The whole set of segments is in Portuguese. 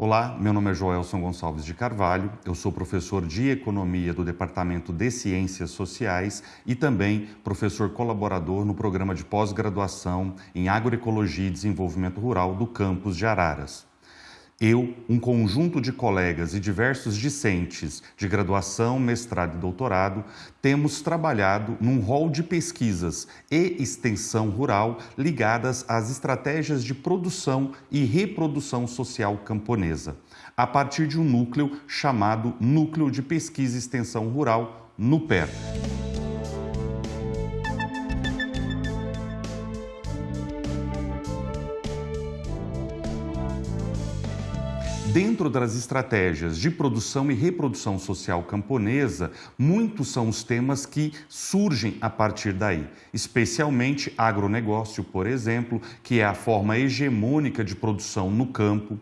Olá, meu nome é Joelson Gonçalves de Carvalho, eu sou professor de Economia do Departamento de Ciências Sociais e também professor colaborador no programa de pós-graduação em Agroecologia e Desenvolvimento Rural do campus de Araras. Eu, um conjunto de colegas e diversos discentes de graduação, mestrado e doutorado, temos trabalhado num rol de pesquisas e extensão rural ligadas às estratégias de produção e reprodução social camponesa, a partir de um núcleo chamado Núcleo de Pesquisa e Extensão Rural, NUPER. Dentro das estratégias de produção e reprodução social camponesa, muitos são os temas que surgem a partir daí, especialmente agronegócio, por exemplo, que é a forma hegemônica de produção no campo.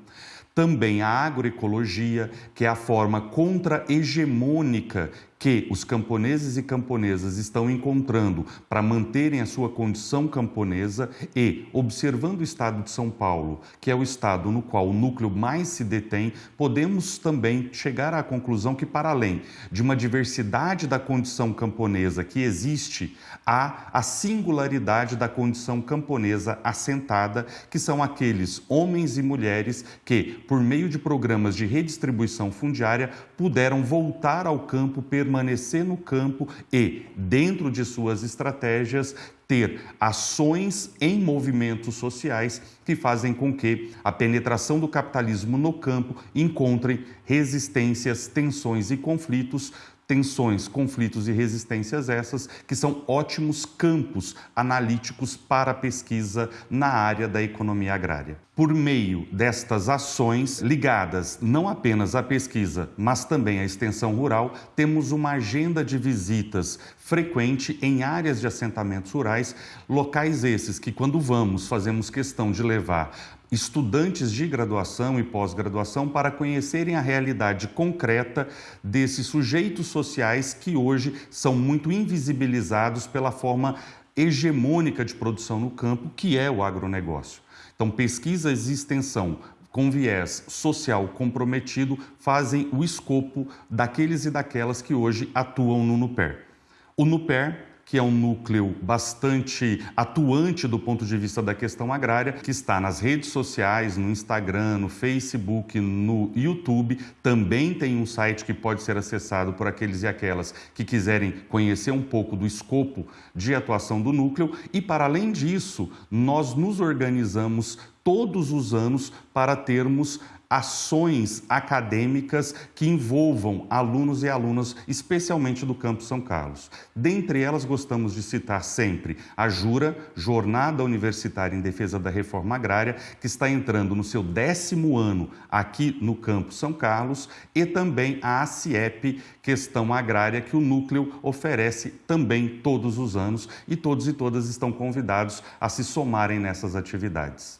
Também a agroecologia, que é a forma contra-hegemônica que os camponeses e camponesas estão encontrando para manterem a sua condição camponesa e, observando o estado de São Paulo, que é o estado no qual o núcleo mais se detém, podemos também chegar à conclusão que, para além de uma diversidade da condição camponesa que existe, há a singularidade da condição camponesa assentada, que são aqueles homens e mulheres que, por meio de programas de redistribuição fundiária, puderam voltar ao campo permanecer no campo e, dentro de suas estratégias, ter ações em movimentos sociais que fazem com que a penetração do capitalismo no campo encontre resistências, tensões e conflitos tensões, conflitos e resistências essas que são ótimos campos analíticos para pesquisa na área da economia agrária. Por meio destas ações ligadas não apenas à pesquisa, mas também à extensão rural, temos uma agenda de visitas frequente em áreas de assentamentos rurais, locais esses que quando vamos fazemos questão de levar estudantes de graduação e pós-graduação para conhecerem a realidade concreta desses sujeitos sociais que hoje são muito invisibilizados pela forma hegemônica de produção no campo, que é o agronegócio. Então, pesquisas e extensão com viés social comprometido fazem o escopo daqueles e daquelas que hoje atuam no NUPER. O NUPER que é um núcleo bastante atuante do ponto de vista da questão agrária, que está nas redes sociais, no Instagram, no Facebook, no YouTube. Também tem um site que pode ser acessado por aqueles e aquelas que quiserem conhecer um pouco do escopo de atuação do núcleo. E, para além disso, nós nos organizamos todos os anos para termos ações acadêmicas que envolvam alunos e alunas, especialmente do Campo São Carlos. Dentre elas, gostamos de citar sempre a JURA, Jornada Universitária em Defesa da Reforma Agrária, que está entrando no seu décimo ano aqui no Campo São Carlos, e também a ACIEP, Questão Agrária, que o Núcleo oferece também todos os anos, e todos e todas estão convidados a se somarem nessas atividades.